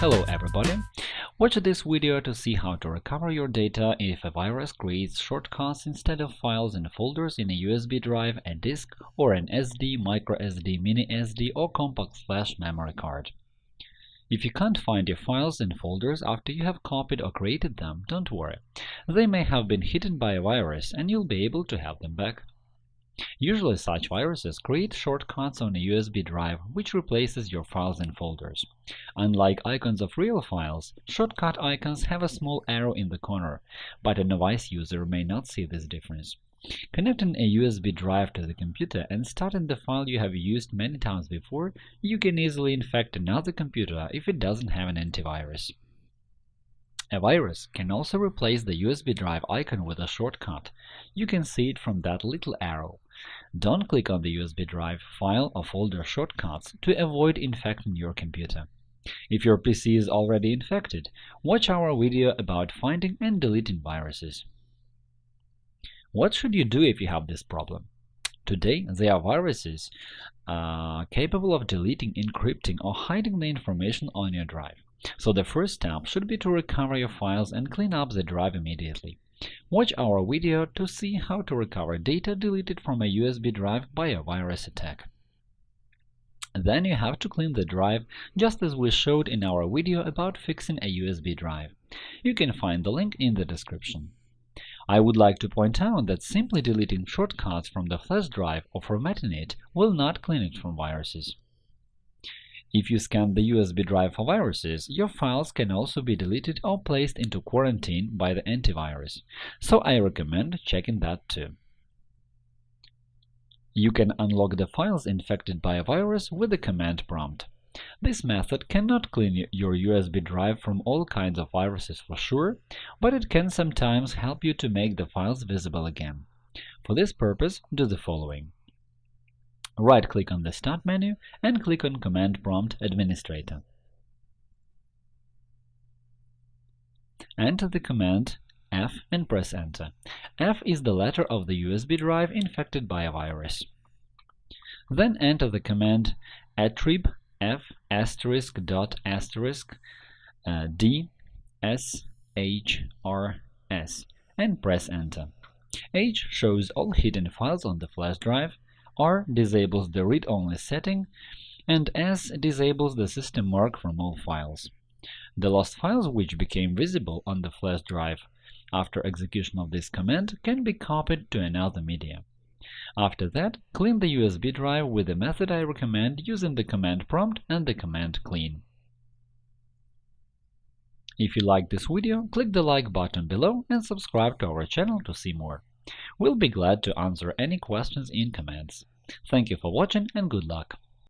Hello everybody! Watch this video to see how to recover your data if a virus creates shortcuts instead of files and folders in a USB drive, a disk, or an SD, microSD, mini SD, or compact flash memory card. If you can't find your files and folders after you have copied or created them, don't worry. They may have been hidden by a virus and you'll be able to have them back. Usually such viruses create shortcuts on a USB drive which replaces your files and folders. Unlike icons of real files, shortcut icons have a small arrow in the corner, but a novice user may not see this difference. Connecting a USB drive to the computer and starting the file you have used many times before, you can easily infect another computer if it doesn't have an antivirus. A virus can also replace the USB drive icon with a shortcut. You can see it from that little arrow. Don't click on the USB drive, file, or folder shortcuts to avoid infecting your computer. If your PC is already infected, watch our video about finding and deleting viruses. What should you do if you have this problem? Today, there are viruses uh, capable of deleting, encrypting, or hiding the information on your drive. So the first step should be to recover your files and clean up the drive immediately. Watch our video to see how to recover data deleted from a USB drive by a virus attack. Then you have to clean the drive, just as we showed in our video about fixing a USB drive. You can find the link in the description. I would like to point out that simply deleting shortcuts from the flash drive or formatting it will not clean it from viruses. If you scan the USB drive for viruses, your files can also be deleted or placed into quarantine by the antivirus, so I recommend checking that too. You can unlock the files infected by a virus with the command prompt. This method cannot clean your USB drive from all kinds of viruses for sure, but it can sometimes help you to make the files visible again. For this purpose, do the following. Right-click on the Start menu and click on Command Prompt Administrator. Enter the command F and press Enter. F is the letter of the USB drive infected by a virus. Then enter the command attrib f asterisk dot asterisk uh, d s h r s and press Enter. H shows all hidden files on the flash drive, R disables the read-only setting, and S disables the system mark from all files. The lost files which became visible on the flash drive after execution of this command can be copied to another media. After that, clean the USB drive with the method I recommend using the command prompt and the command clean. If you like this video, click the like button below and subscribe to our channel to see more. We'll be glad to answer any questions in comments. Thank you for watching and good luck!